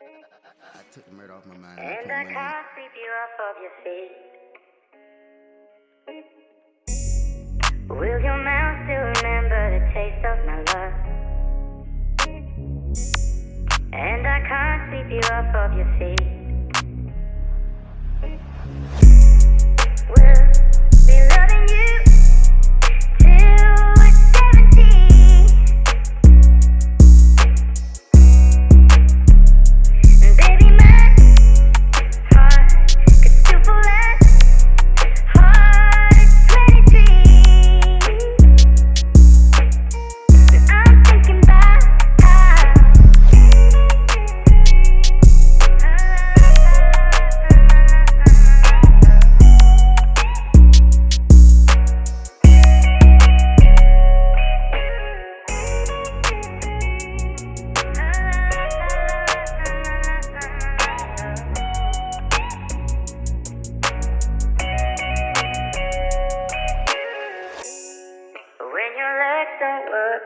I took the murder off my mind. And I can't sweep you off of your feet. Will your mouth still remember the taste of my love? And I can't sweep you off of your feet. We'll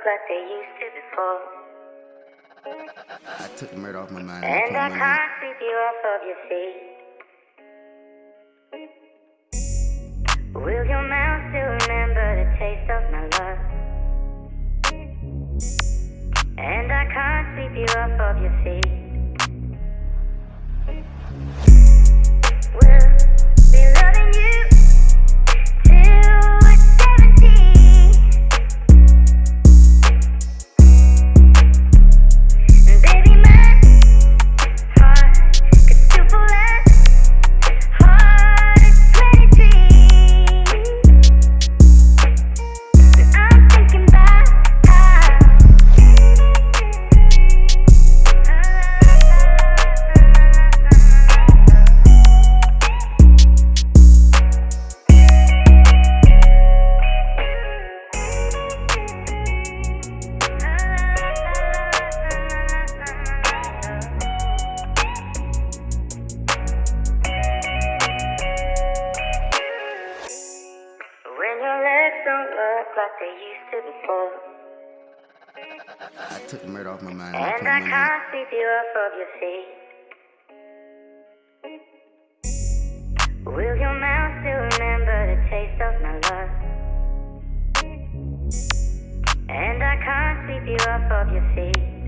like they used to before. I took the murder off my mind. And I put can't sweep you off of your feet. Will your mouth still remember the taste of my love? And I can't sweep you off of your feet. Like they used to before. I took the murder off my mind. And put I money can't sweep you off of your feet. Will your mouth still remember the taste of my love? And I can't sweep you off of your feet.